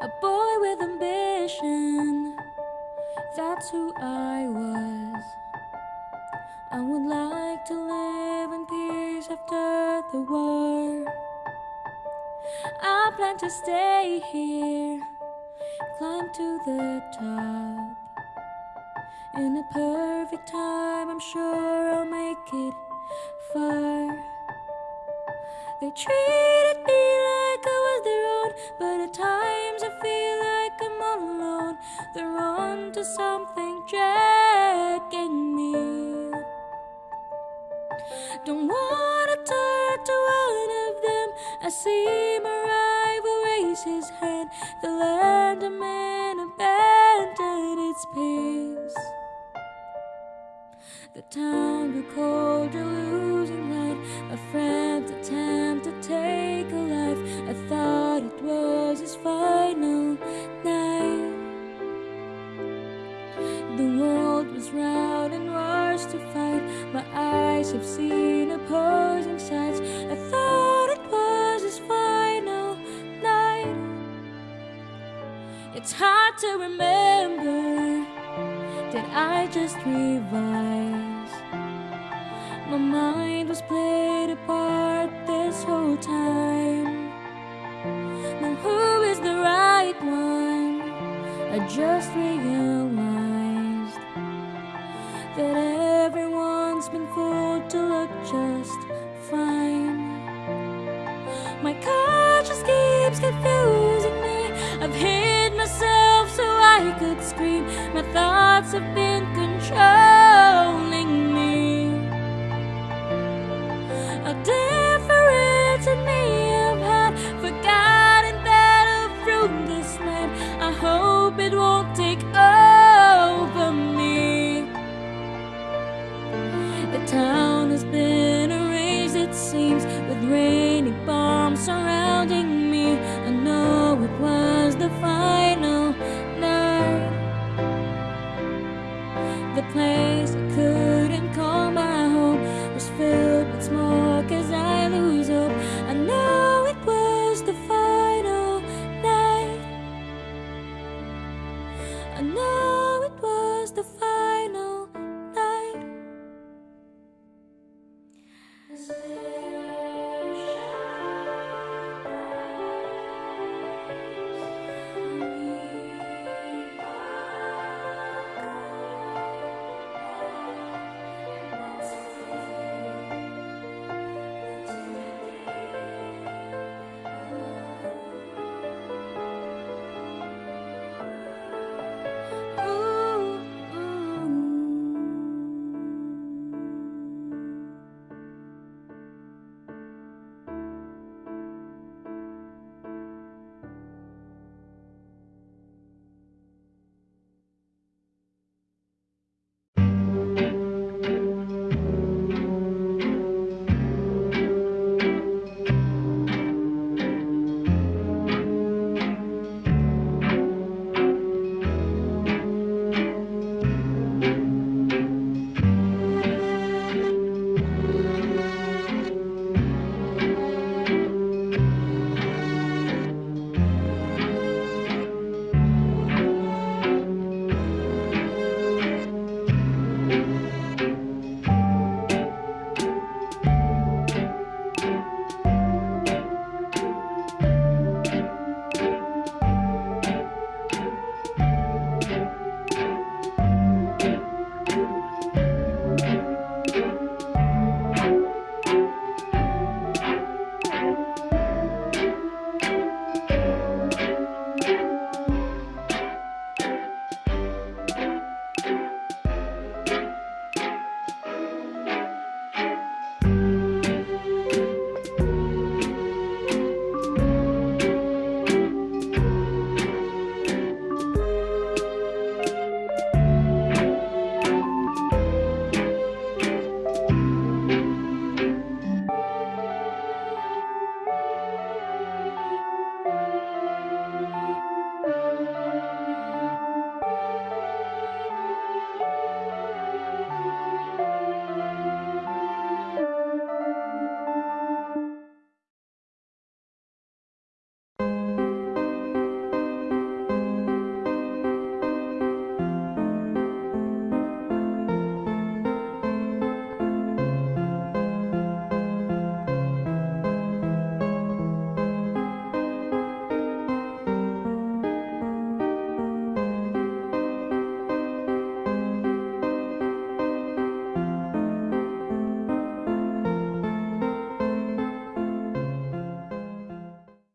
a boy with ambition. That's who I was. I would like to live in peace after the war. I plan to stay here, climb to the top. In a perfect time, I'm sure I'll make it far. They treated me like I was their own, but at times They're on to something dragging me. Don't wanna talk to one of them. I see my rival raise his hand. The land of men abandoned its peace. The time colder, losing to remember. Did I just revise? My mind was played apart this whole time. Now, who is the right one? I just realized that everyone's been fooled to look just fine. My conscience keeps confusing me. I've hid myself I could scream. My thoughts have been controlling